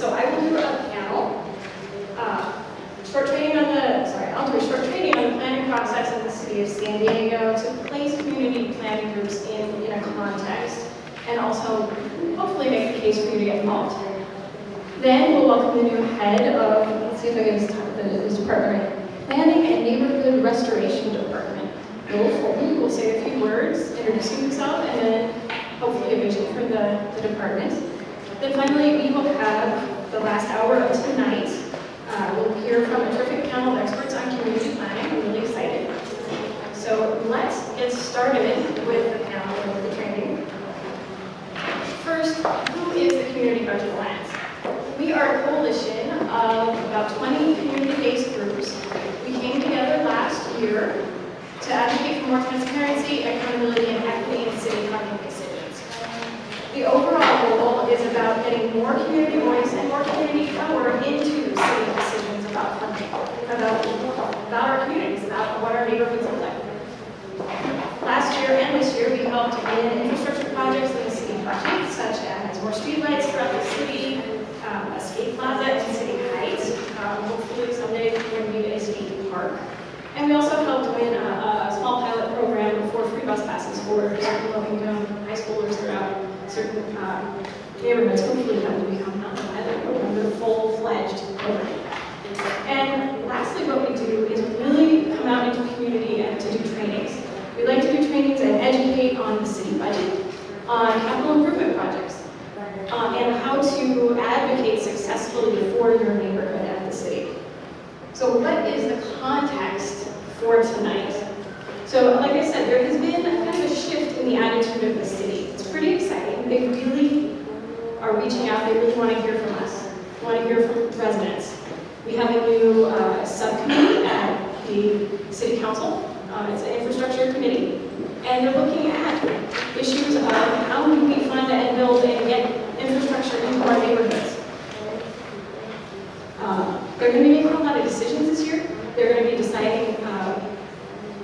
So I will do a panel, uh, short training on the, sorry, I'll do a short training on the planning process in the city of San Diego to place community planning groups in, in a context and also hopefully make the case for you to get involved. Then we'll welcome the new head of, let's see if I talk the this department. Planning and Neighborhood Restoration Department. Bill Fulton will say a few words, introducing himself, and then hopefully a vision for the, the department. Then finally, we will have the last hour of tonight. Uh, we'll hear from a terrific panel of experts on community planning. I'm really excited. So let's get started with the panel with the training. First, who is the Community Budget Alliance? We are a coalition of about 20 community-based groups. We came together last year to advocate for more transparency, accountability, and equity in city funding decisions. The overall is about getting more community voice and more community power into city decisions about funding, about, about our communities, about what our neighborhoods look like. Last year and this year, we helped in infrastructure projects in the city budget, such as more streetlights throughout the city, um, a skate plaza in City Heights, um, hopefully someday going to a skate park. And we also helped win a, a small pilot program for free bus passes for low-income high schoolers throughout certain um, neighborhoods. Hopefully that will become not a pilot program, but a full-fledged program. And lastly, what we do is really come out into the community and to do trainings. We like to do trainings and educate on the city budget, on capital improvement projects, uh, and how to advocate successfully for your neighborhood and the city. So what is the context for tonight? So like I said, there has been kind of a shift in the attitude of the city. It's pretty exciting. They really are reaching out. They really want to hear from us. Want to hear from residents. We have a new uh, subcommittee at the city council. Um, it's an infrastructure committee. And they're looking at issues of how do we fund and build and get infrastructure into our neighborhoods. Uh, they're going to be making a lot of decisions this year. They're going to be deciding uh,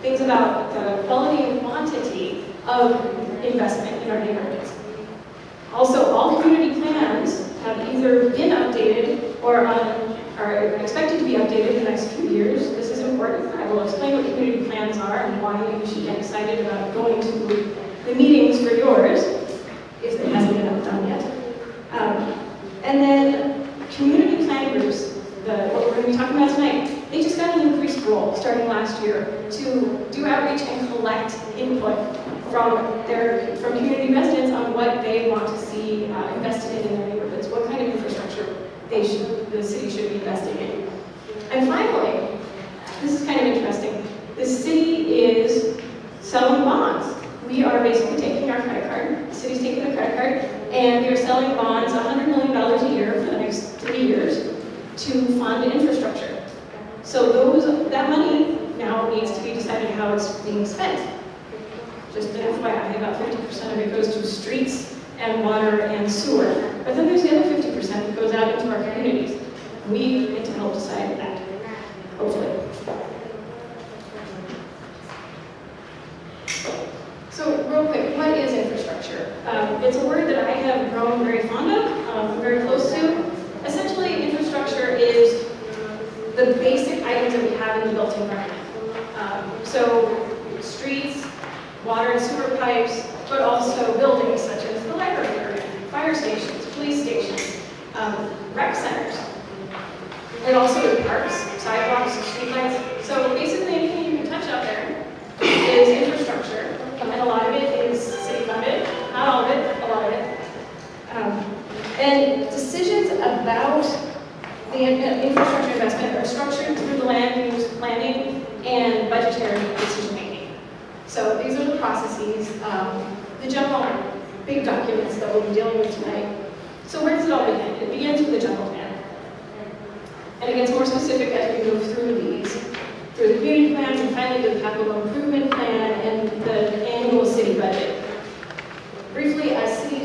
things about the quality and quantity of investment in our neighborhoods. Also, all community plans have either been updated or on, are expected to be updated in the next few years. This is important. I will explain what community plans are and why you should get excited about going to the meetings for yours, if it hasn't been done yet. Um, and then community plan groups, the, what we're going to be talking about tonight, they just got an increased role starting last year to do outreach and collect input from their from community residents on what they want to see uh, invested in in their neighborhoods, what kind of infrastructure they should, the city should be investing in. And finally, this is kind of interesting. The city is selling bonds. We are basically taking our credit card, the city's taking the credit card, and we are selling bonds $100 million a year for the next three years to fund infrastructure. So those that money now needs to be decided how it's being spent. Just an FYI, about 50% of it goes to streets and water and sewer. But then there's the other 50% that goes out into our communities. We get to help decide that, hopefully. So real quick, what is infrastructure? Um, it's a word that I have grown very fond of, um, very close to. Essentially, infrastructure is the basic items that we have in the built environment.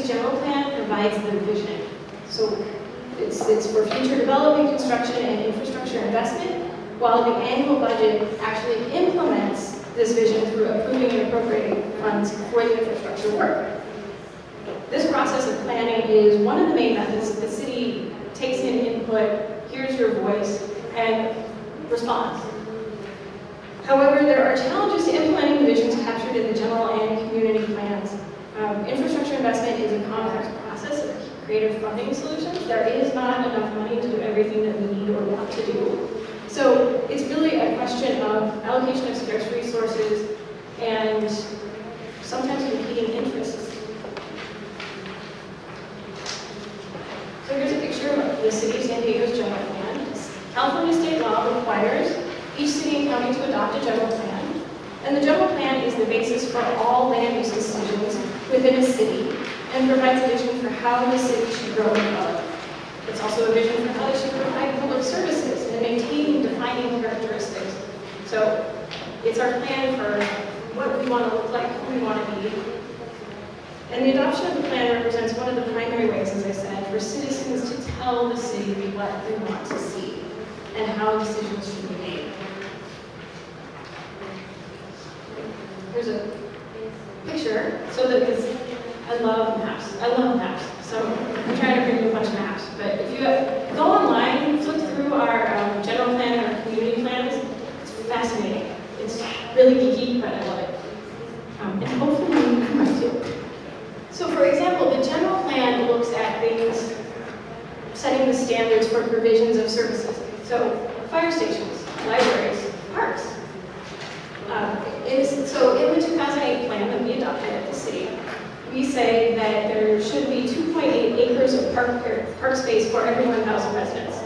city's general plan provides the vision. So it's, it's for future development, construction, and infrastructure investment, while the annual budget actually implements this vision through approving and appropriating funds for the infrastructure work. This process of planning is one of the main methods the city takes in input, hears your voice, and responds. However, there are challenges to implementing the visions captured in the general and community plans um, infrastructure investment is a complex process of creative funding solutions. There is not enough money to do everything that we need or want to do. So it's really a question of allocation of scarce resources and sometimes competing interests. So here's a picture of the city of San Diego's general plan. California state law requires each city and county to adopt a general plan. And the general plan is the basis for all land use decisions within a city and provides a vision for how the city should grow and develop. It's also a vision for how they should provide public services and maintaining defining characteristics. So it's our plan for what we want to look like, who we want to be. And the adoption of the plan represents one of the primary ways, as I said, for citizens to tell the city what they want to see and how decisions should be made. Here's a picture, so that this, I love maps, I love maps. So I'm trying to bring you a bunch of maps, but if you go online, flip through our um, general plan and our community plans, it's fascinating. It's really geeky, but I love it. Um, and hopefully you might too. So for example, the general plan looks at things, setting the standards for provisions of services. So fire stations, libraries, parks. Um, so in the 2008 plan that we adopted at the city, we say that there should be 2.8 acres of park, park space for every 1,000 residents.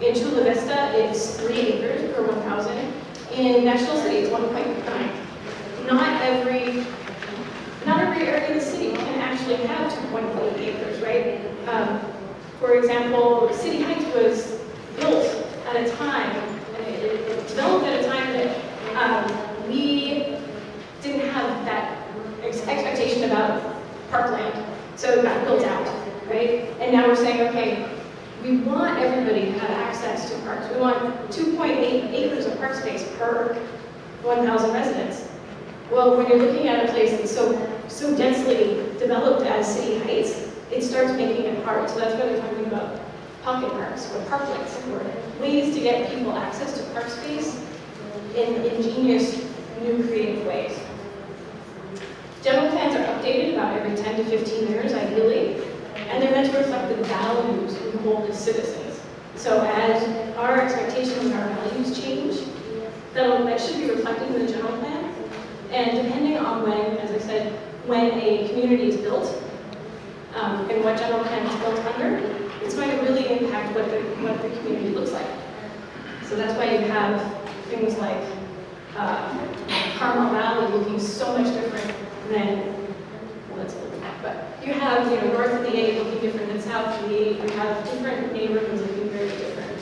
In Chula Vista, it's 3 acres per 1,000. In National City, it's 1.9. Not every, not every area of the city can actually have 2.8 acres, right? Um, for example, City Heights was built at a time, and it, it, it developed at a time that um, we didn't have that ex expectation about parkland. So it got built out, right? And now we're saying, okay, we want everybody to have access to parks. We want 2.8 acres of park space per 1,000 residents. Well, when you're looking at a place that's so, so densely developed as City Heights, it starts making it hard. So that's why they're talking about pocket parks or parklets or ways to get people access to park space in ingenious, new creative ways. General plans are updated about every 10 to 15 years, ideally, and they're meant to reflect the values we hold as citizens. So as our expectations and our values change, that'll, that should be reflected in the general plan. And depending on when, as I said, when a community is built, um, and what general plan is built under, it's going to really impact what the, what the community looks like. So that's why you have things like uh, Carmel Valley looking so much different than, well, but you have, you know, north of the 8 looking different than south of the 8. You have different neighborhoods looking very different.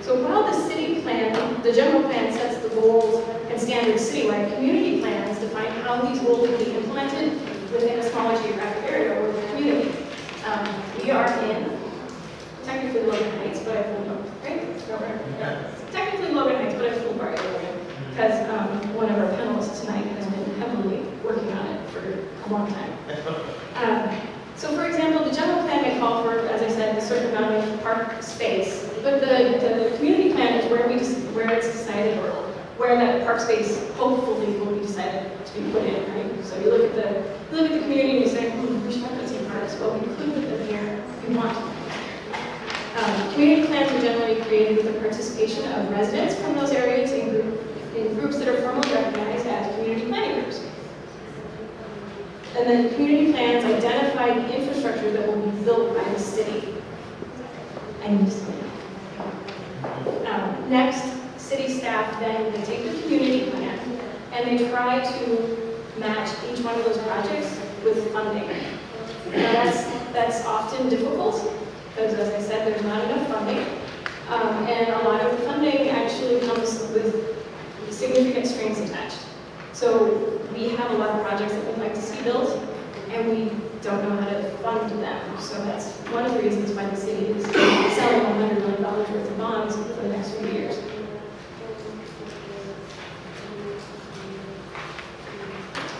So while the city plan, the general plan sets the goals and standards citywide, community plans define how these goals will be implemented within a smaller geographic area or the community. Um, we are in technically Logan Heights, but I pulled up, right? No, right? Yeah. Technically Logan Heights, but I pulled Barrio Logan because um, one of our panelists tonight has been heavily working on it for a long time. Um, so for example, the general plan may call for, as I said, a certain amount of park space, but the, the community plan is where we where it's decided or where that park space hopefully will be decided to be put in, right? So you look at the you look at the community and you say, hmm, we should have some we them here we want. Um, community plans are generally created with the participation of residents from those areas in, group, in groups that are formally recognized as community planning groups. And then community plans identify the infrastructure that will be built by the city. I need to um, Next, city staff then they take the community plan and they try to match each one of those projects with funding. Now that's, that's often difficult because as I said, there's not enough funding. Um, and a lot of the funding actually comes with significant strings attached. So we have a lot of projects that we'd like to see built, and we don't know how to fund them. So that's one of the reasons why the city is selling $100 million worth of bonds for the next few years.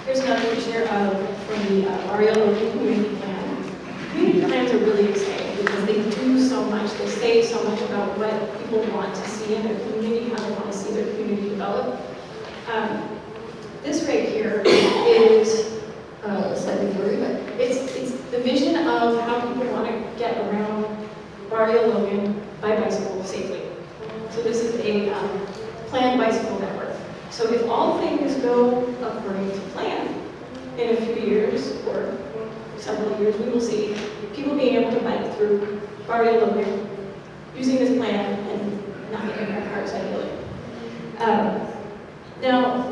Here's another picture of from the uh, Logan Community what people want to see in their community, how they want to see their community develop. Um, this right here is uh, slightly blurry, but it's, it's the vision of how people want to get around Barrio Logan by bicycle safely. So this is a um, planned bicycle network. So if all things go according to plan, in a few years or several years, we will see people being able to bike through Barrio Logan using this plan and not getting their cars ideally. Um, now,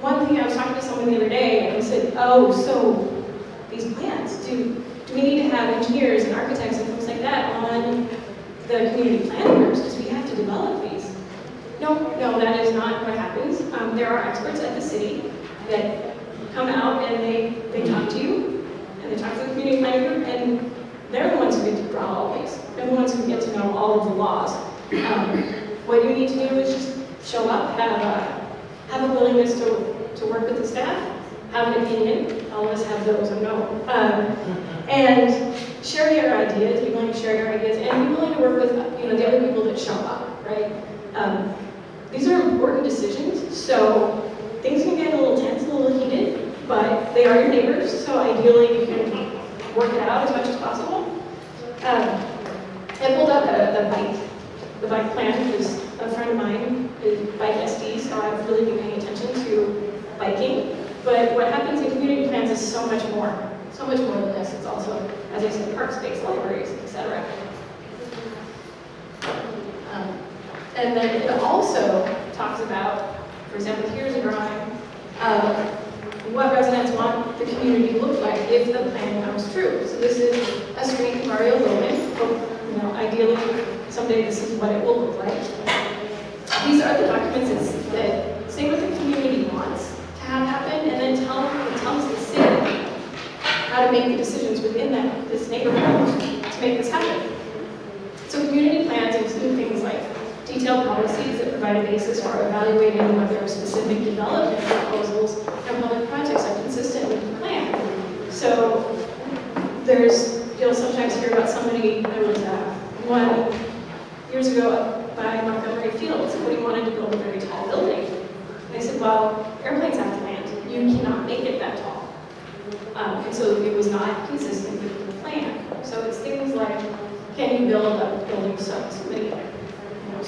one thing I was talking to someone the other day, and they said, oh, so these plans, do, do we need to have engineers and architects and things like that on the community planning groups because we have to develop these? No, no, that is not what happens. Um, there are experts at the city that come out and they, they talk to you, and they talk to the community planning group, and they're the ones who get to draw all these. They're the ones who get to know all of the laws. Um, what you need to do is just show up, have a, have a willingness to, to work with the staff, have an opinion, all of us have those, I know, um, and share your ideas, be willing to share your ideas, and be willing to work with you know, the other people that show up, right? Um, these are important decisions, so things can get a little tense, a little heated, but they are your neighbors, so ideally you can work it out as much as possible. Um, I pulled up the, the bike, the bike plan, because a friend of mine is bike SD, so I've really been paying attention to biking. But what happens in community plans is so much more, so much more than this. It's also, as I said, park space, libraries, etc. Um, and then it also talks about, for example, here's a drawing of what residents want the community to look like if the plan comes true. So this is a street in Barrio Logan. You know, ideally, someday this is what it will look like. These are the documents that say what the community wants to have happen, and then tell, tells the city how to make the decisions within that this neighborhood to make this happen. So community plans include things like detailed policies that provide a basis for evaluating whether specific development proposals and public projects are consistent with the plan. So there's, you'll sometimes hear about somebody, there was uh, one years ago by Montgomery Field, somebody wanted to build a very tall building. And I said, well, airplanes have to land. You cannot make it that tall. Um, and so it was not consistent with the plan. So it's things like, can you build a building so, so many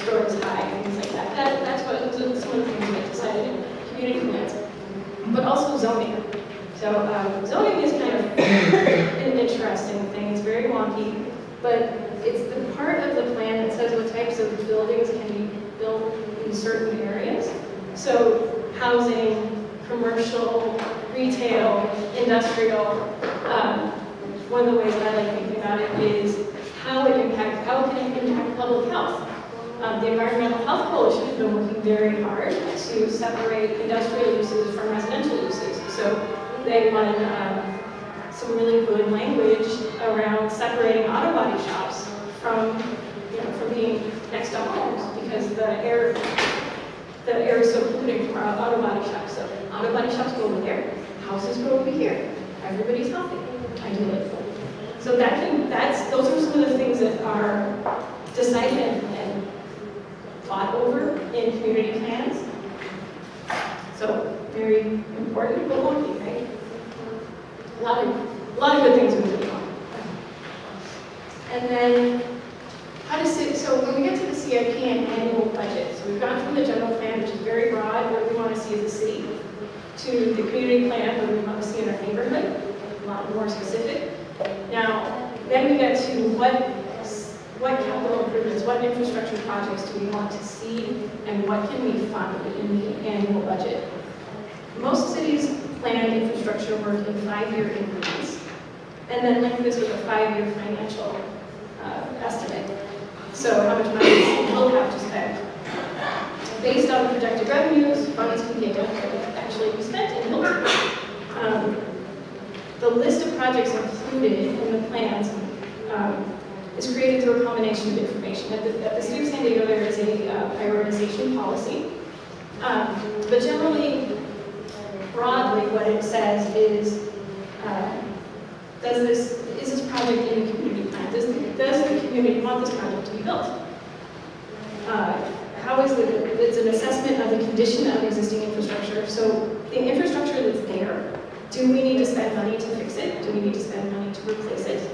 know, high and things like that. that that's what some of the things that decided in community plans. But also zoning. So um, zoning is kind of an interesting thing. It's very wonky, but it's the part of the plan that says what types of buildings can be built in certain areas. So housing, commercial, retail, industrial. Um, one of the ways that I like thinking about it is how it impacts, how it can impact public health. Um, the Environmental Health Coalition has been working very hard to separate industrial uses from residential uses. So they won um, some really good language around separating auto body shops from, you know, from being next to homes because the air, the air is so polluting from our auto body shops. So auto body shops go over there, houses go over here. Everybody's healthy, ideally. So that can, that's, those are some of the things that are decided fought over in community plans. So very important, but wonky, right? A lot of, a lot of good things we going on. And then, how does it, so when we get to the CIP and annual budget, so we've gone from the general plan, which is very broad, what we want to see as a city, to the community plan, what we want to see in our neighborhood, a lot more specific. Now, then we get to what, what capital improvements, what infrastructure projects do we want to see, and what can we fund in the annual budget? Most cities plan infrastructure work in five-year increments, and then link this with a five-year financial uh, estimate. So how much money the city will have to spend. Based on projected revenues, funds can be actually be spent in Hilton. Um, the list of projects included in the plans um, is created through a combination of information. At the, at the City of San Diego, there is a uh, prioritization policy. Um, but generally, broadly, what it says is, uh, does this, is this project in the community plan? Does the, does the community want this project to be built? Uh, how is it, it's an assessment of the condition of existing infrastructure. So the infrastructure that's there, do we need to spend money to fix it? Do we need to spend money to replace it?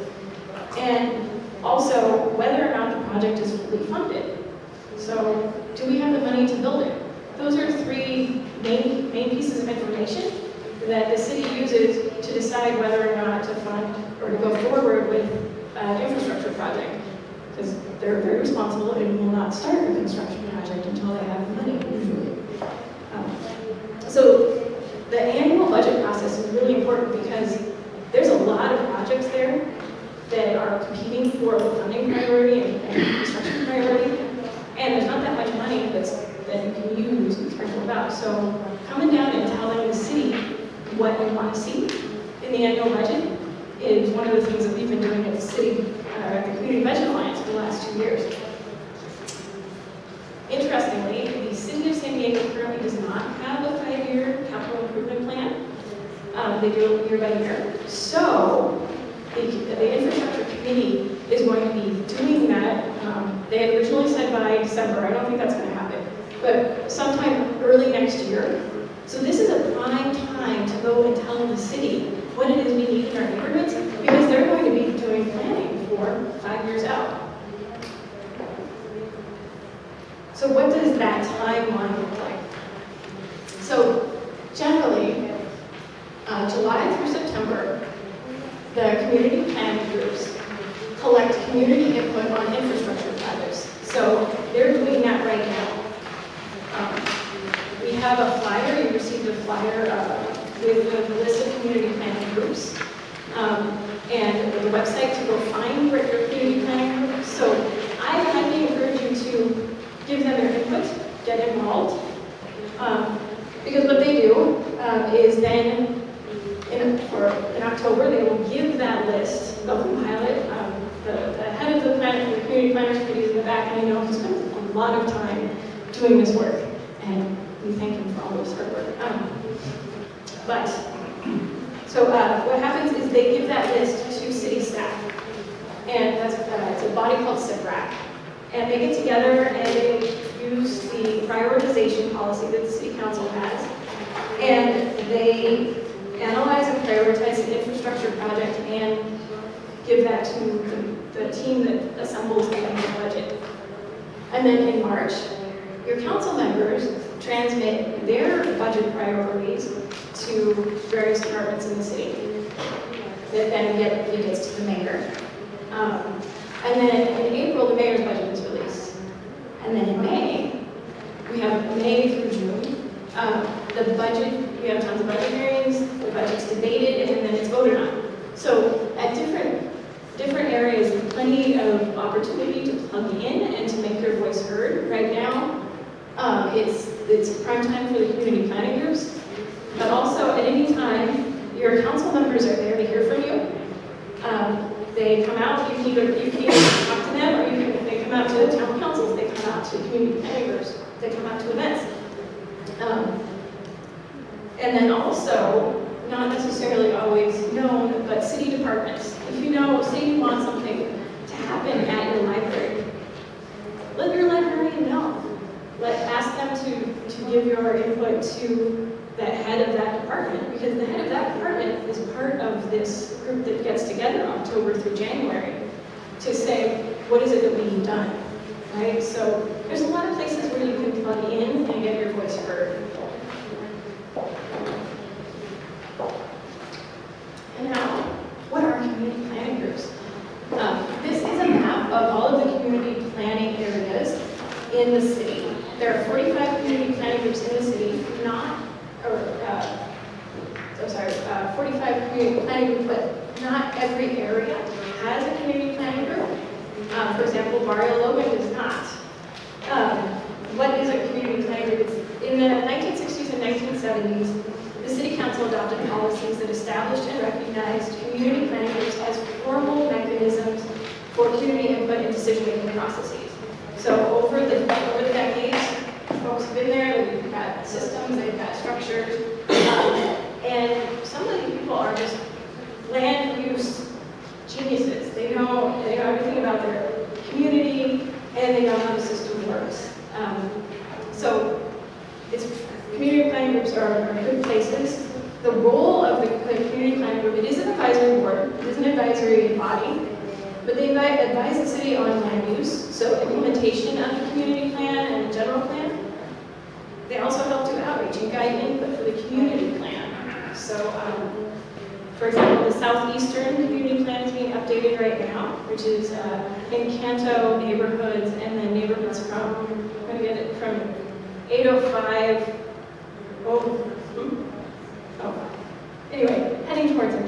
And Also, whether or not the project is fully funded. So, do we have the money to build it? Those are three main, main pieces of information that the city uses to decide whether or not to fund or to go forward with an infrastructure project. Because they're very responsible and will not start a construction project until they have the money, usually. Um, So the annual budget process is really important because there's a lot of projects there that are competing for the funding priority and and construction priority. And there's not that much money that's, that you can use and sprinkle about. So coming down and telling the city what you want to see in the annual budget is one of the things that we've been doing at the city, uh, at the Community Budget Alliance for the last two years. Interestingly, the city of San Diego currently does not have a five-year capital improvement plan. Um, they do it year by year. So the, the infrastructure committee is going to be doing that. Um, they had originally said by December. I don't think that's going to happen, but sometime early next year. So this is a prime time to go and tell the city what it is we need in our neighborhoods because they're going to be doing planning for five years out. So what does that timeline look like? So generally, uh, July through September, the community planning groups collect community input on infrastructure projects. So they're doing that right now. Um, We have a flyer, you received a flyer uh, with the list of community planning groups. Um, And the website to go find your community planning group. So I highly encourage you to give them their input, get involved. Um, Because what they do um, is then, in, in October, they will give that list, they'll compile it. Um, The the head of the planning, the community planners committee is in the back, and I know he spent a lot of time doing this work. And we thank him for all of his hard work. Um, But, so uh, what happens is they give that list to city staff. And that's, uh, it's a body called CIPRAC. And they get together and they use the prioritization policy that the city council has. And they analyze and prioritize the infrastructure project and give that to the, the team that assembles the annual budget. And then in March, your council members transmit their budget priorities to various departments in the city. That then get, it gets to the mayor. Um, and then in April, the mayor's budget is released. And then in May, we have May through June, um, the budget, we have tons of budget hearings, the budget's debated, and then it's voted on. So at different, different areas, plenty of opportunity to plug in and to make your voice heard. Right now, um, it's, it's prime time for the community planning groups, but also at any time, your council members are there to hear from you. Um, they come out, you can either, you can either talk to them, or you can, they come out to the town councils, they come out to community planning groups, they come out to events. Um, and then also, not necessarily always known, but city departments. If you know, say you want something to happen at your library, let your librarian know. Let, ask them to, to give your input to the head of that department, because the head of that department is part of this group that gets together October through January to say, what is it that we need done, right? So there's a lot of places where you can plug in and get your voice heard. And now, what are community planning groups? Um, this is a map of all of the community planning areas in the city. There are 45 community planning groups in the city, not, or, uh, I'm sorry, uh, 45 community planning groups, but not every area has a community planning group. Um, for example, Barrio Logan does not. Um, what is a community planning group? In the 1960s and 1970s, the city council adopted policies that established and recognized community planning groups as formal mechanisms for community input and decision-making processes. So over the, over the decades, folks have been there, they've got systems, they've got structures, um, and some of these people are just land use geniuses. They know, they know everything about their community, and they know how the system works. Um, So it's, community planning groups are, are good places. The role of the community planning group, it is an advisory board, it is an advisory body, but they advi- advise the city on land use, so implementation of the community plan and the general plan. They also help do outreach and guide input for the community plan. So, um, for example, the southeastern community plan is being updated right now, which is uh, Encanto neighborhoods and then neighborhoods from, I'm gonna get it from 805, oh, hmm, oh, anyway, heading towards Encanto.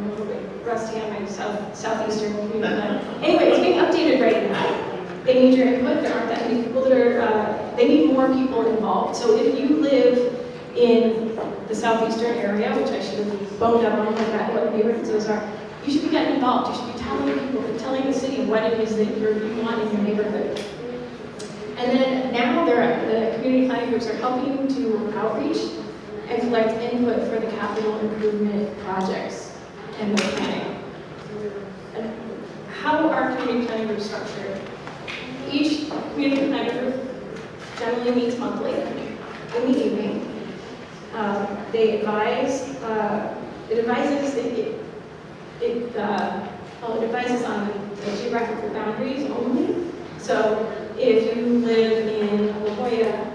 I'm a little bit rusty on my south, southeastern community plan. Anyway, it's being updated right now. They need your input, there aren't that many people that are, uh, they need more people involved. So if you live in the southeastern area, which I should have boned up on, like what neighborhoods those are, you should be getting involved, you should be telling people, telling the city what it is that you're, you want in your neighborhood. And then now the community planning groups are helping to outreach and collect input for the capital improvement projects and the planning. And how are community planning groups structured? Each community planning group generally meets monthly in the evening. Um, They advise, uh, it advises, it- it, it, uh, well, it advises on the geographical boundaries only. So if you live in La Jolla,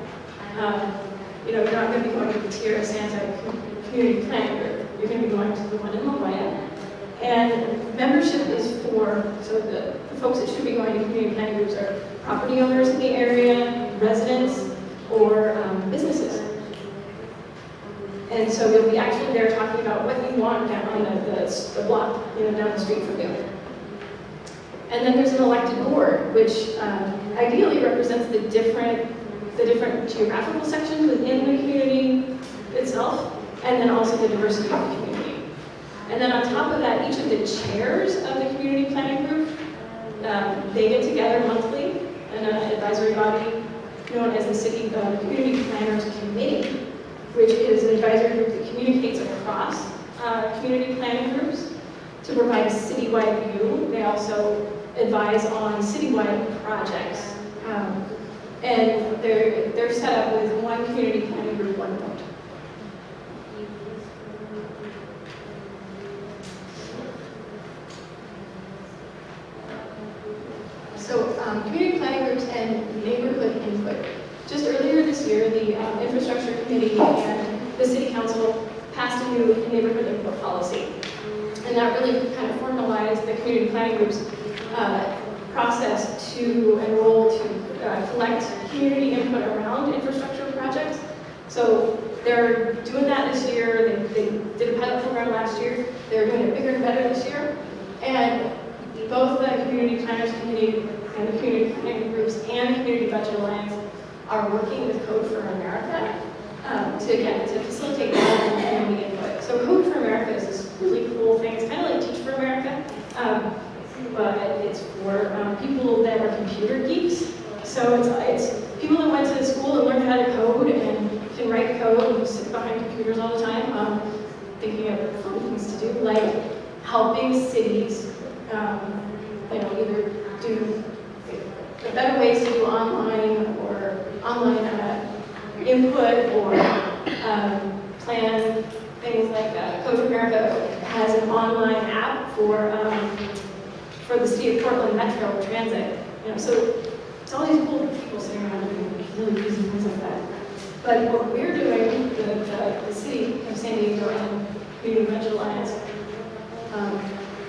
um, you know, you're not going to be going to the Tierrasanta Community Planning Group. You're going to be going to the one in La Jolla. And membership is for, so the, the folks that should be going to community planning groups are property owners in the area, residents, or um, businesses. And so you'll be actually there talking about what you want down on the, the, the block, you know, down the street from you. And then there's an elected board, which um, ideally represents the different, the different geographical sections within the community itself, and then also the diversity of the community. And then on top of that, each of the chairs of the community planning group, um, they get together monthly in an advisory body known as the City uh, Community Planners Committee, which is an advisory group that communicates across uh, community planning groups to provide a citywide view. They also advise on citywide projects. Um, and they're, they're set up with one community planning group, one vote. So um, community planning groups and neighborhood input. Just earlier this year, um, infrastructure committee and the city council passed a new neighborhood input policy. And that really kind of formalized the community planning group's uh, process to enroll to uh, collect community input around infrastructure projects. So they're doing that this year. They, they did a pilot program last year. They're doing it bigger and better this year. And both the Community Planners Committee and the Community Planning Groups and Community Budget Alliance are working with Code for America um, to, again, to facilitate community input. So Code for America is this really cool thing. It's kind of like Teach for America, um, but it's for um, people that are computer geeks. So it's, it's people that went to school and learned how to code and can write code and sit behind computers all the time, um, thinking of fun things to do, like helping cities um, you know, either do better ways to do online online uh, input or um, plan things like uh, Code for America has an online app for um, for the city of Portland Metro Transit. You know, so it's all these cool people sitting around doing really easy things like that. But what we're doing, the, the, the city of San Diego and Community Budget Alliance, um,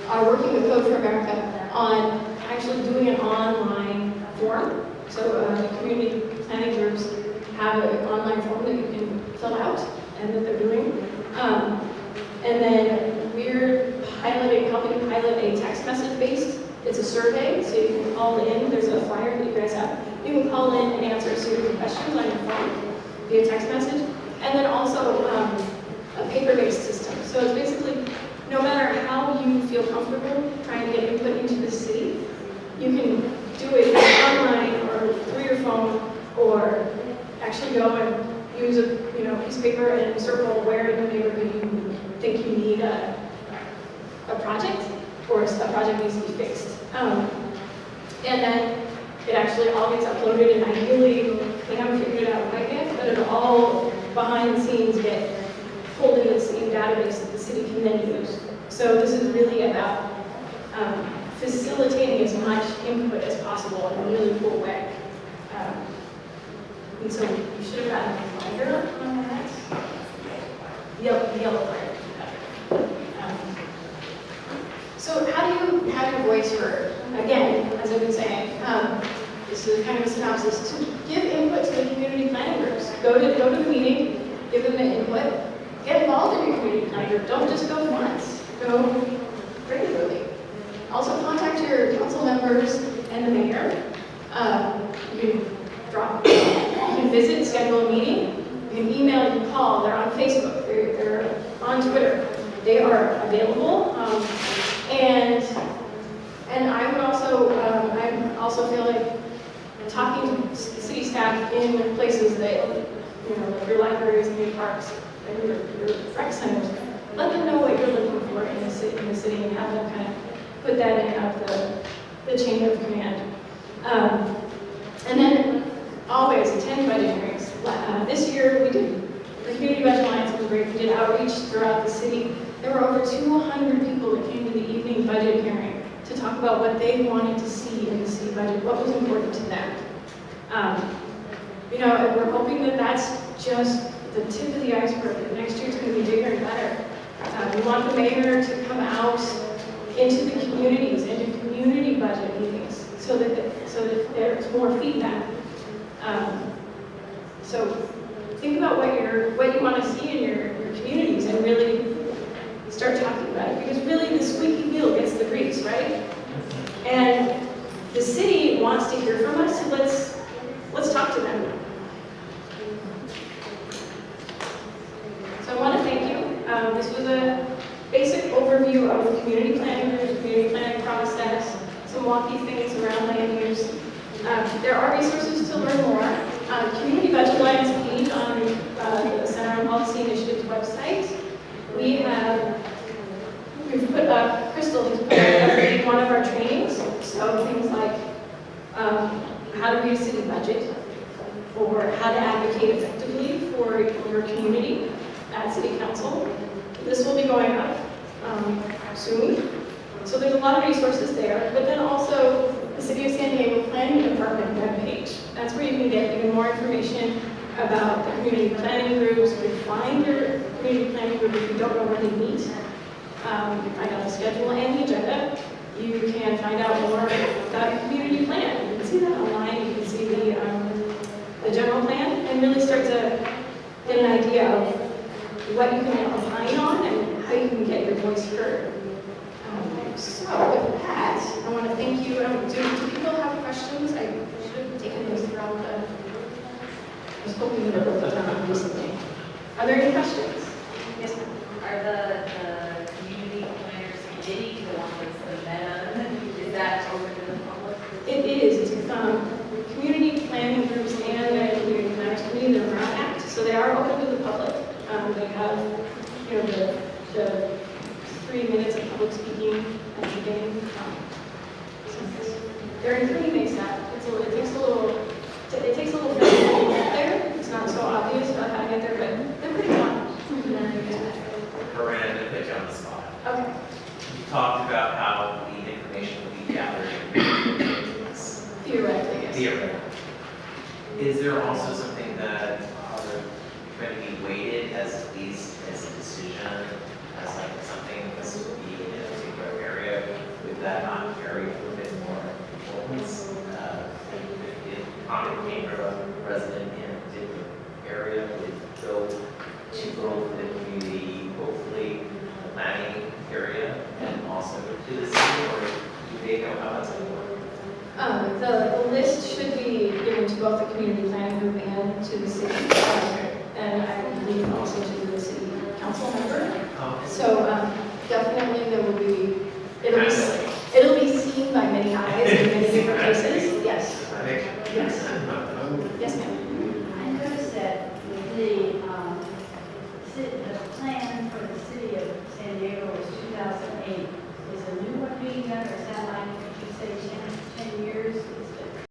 are working with Code for America on actually doing an online form. So uh, the community planning groups have an online form that you can fill out and that they're doing. Um, and then we're piloting, helping pilot a text message based. It's a survey, so you can call in. There's a flyer that you guys have. You can call in and answer a series of questions on your phone via text message. And then also um, a paper-based system. So it's basically no matter how you feel comfortable trying to get input into the city, you can do it online or through your phone, or actually go and use a you know piece of paper and circle where in the neighborhood you think you need a, a project or a project needs to be fixed. Um, and then it actually all gets uploaded, and ideally they haven't figured it out quite yet, but it'll all behind the scenes get pulled into the same database that the city can then use. So this is really about um, facilitating as much input as possible in a really cool way. Um, And so you should have gotten a reminder on that. Yellow, yellow part. Um, So how do you have your voice heard? Again, as I've been saying, um, this is kind of a synopsis, to give input to the community planning groups. Go to, go to the meeting, give them the input, get involved in your community planning group. Don't just go once, go regularly. Also contact your council members and the mayor. Um, You can drop, you can visit, schedule a meeting, you can email, you can call, they're on Facebook, they're, they're on Twitter. They are available. um, And, and I would also, um, I also feel like talking to city staff in places that, you know, like your libraries and your parks and your, your rec centers, let them know what you're looking for in the city, in the city and have them kind of put that in up the, the chain of command. Um, and then always attend budget hearings. Uh, this year we did, the Community Budget Alliance was great. We did outreach throughout the city. There were over 200 people that came to the evening budget hearing to talk about what they wanted to see in the city budget, what was important to them. Um, you know, we're hoping that that's just the tip of the iceberg. that Next year's going to be bigger and better. Uh, we want the mayor to come out into the communities, into community budget meetings, so that, the- so that there's more feedback. Um, So think about what you're, what you want to see in your, your communities and really start talking about it, because really the squeaky wheel gets the grease, right? And the city wants to hear from us, so let's, let's talk to them. So I want to thank you. Um, This was a basic overview of the community planning, group, community planning process, some wonky things around land use. Um, There are resources to learn more. Uh, Community Budget Alliance page on uh, the Center on Policy Initiatives website. We have, we've put up, Crystal has put up every one of our trainings, so things like um, how to read a city budget, or how to advocate effectively for your community at city council. This will be going up um, soon. So there's a lot of resources there, but then also the City of San Diego Planning Department webpage. That's where you can get even more information about the community planning groups. You can find your community planning group if you don't know where they meet. Um, You find out the schedule and the agenda. You can find out more about your community plan. You can see that online. You can see the, um, the general plan and really start to get an idea of what you can opine on and how you can get your voice heard. Um, So with that, I want to thank you. Um, Do do people have questions? I should have taken those throughout the, I was hoping them down recently. Are there any questions?